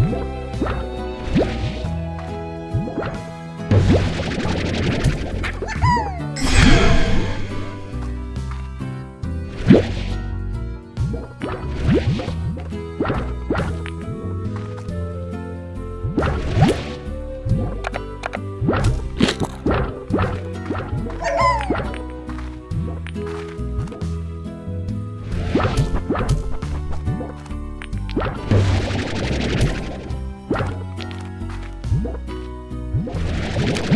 you Ah!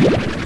Yeah.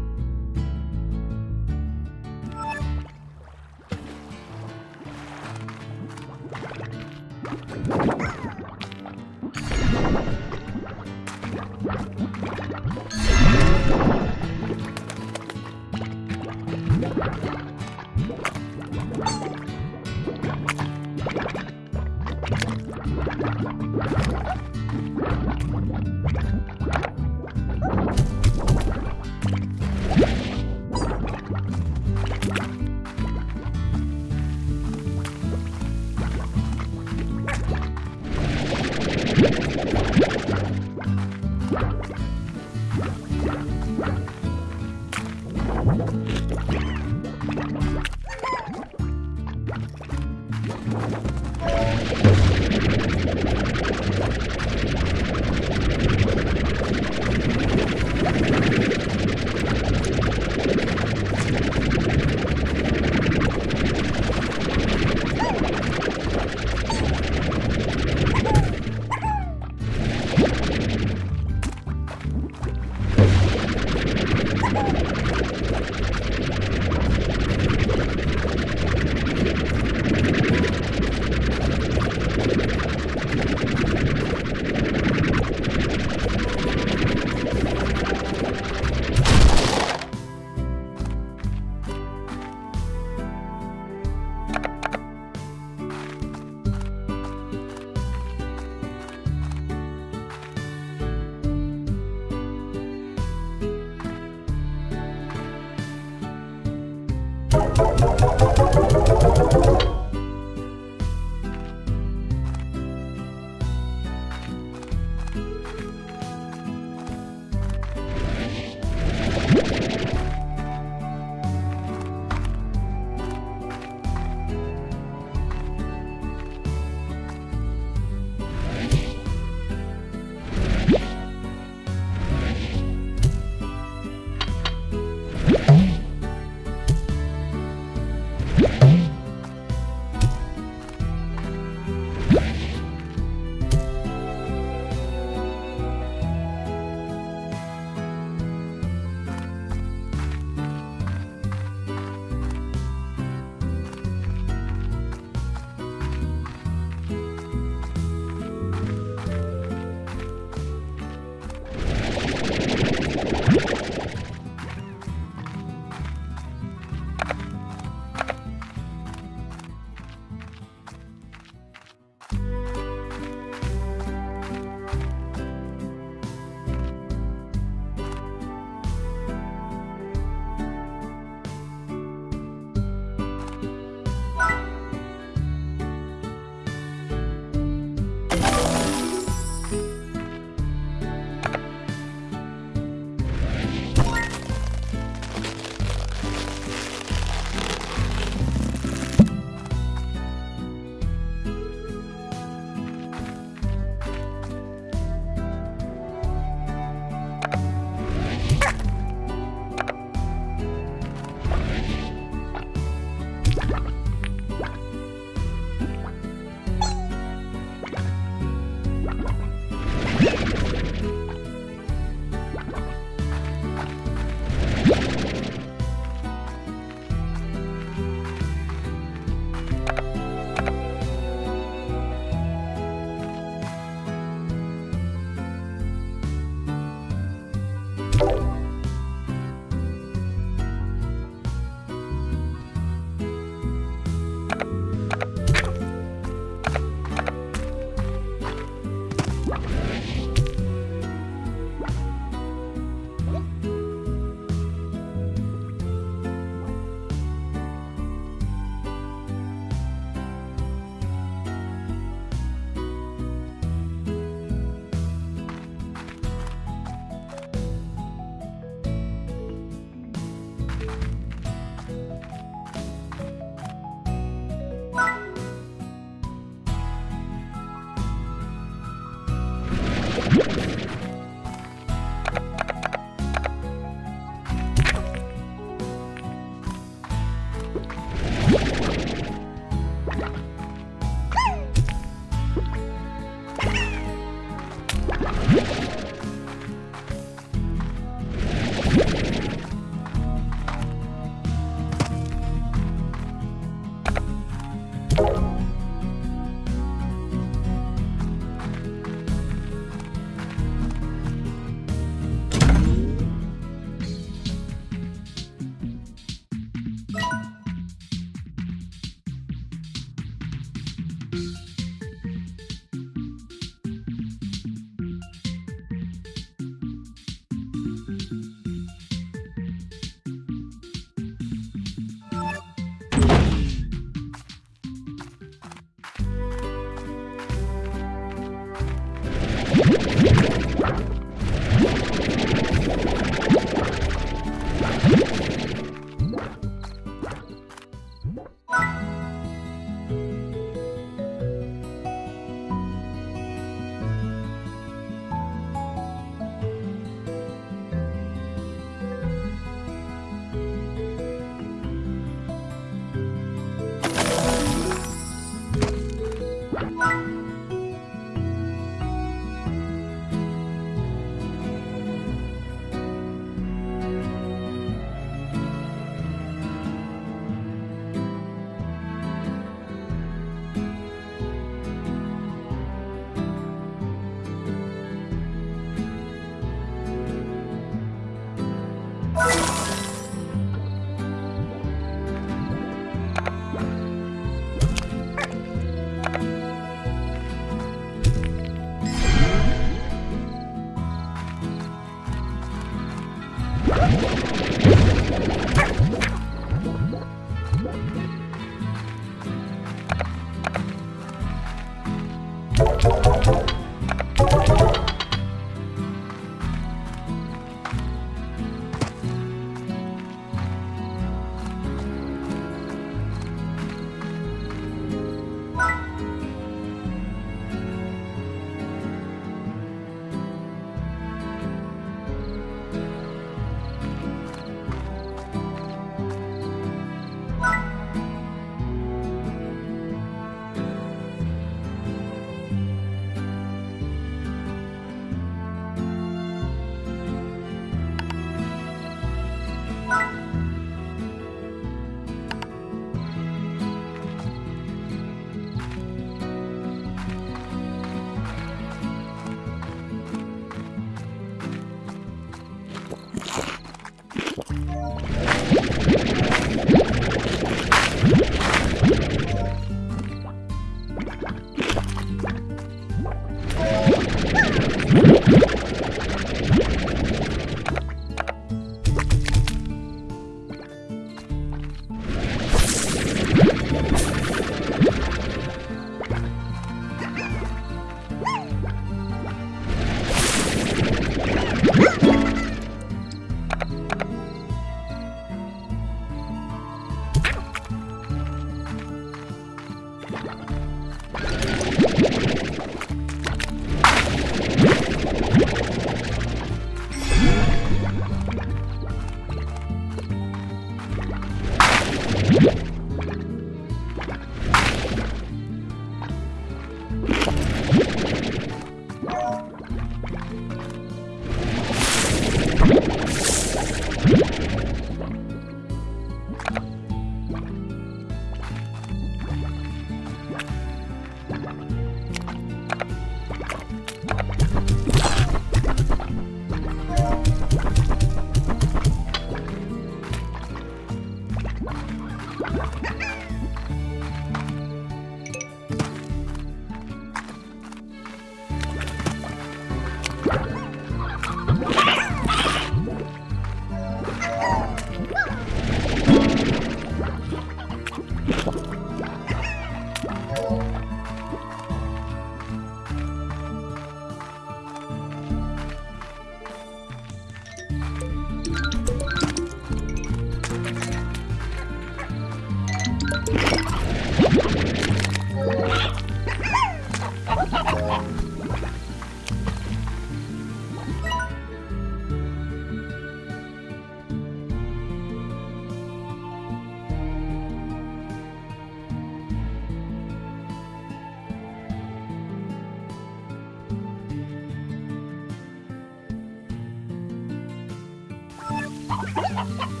ha ha ha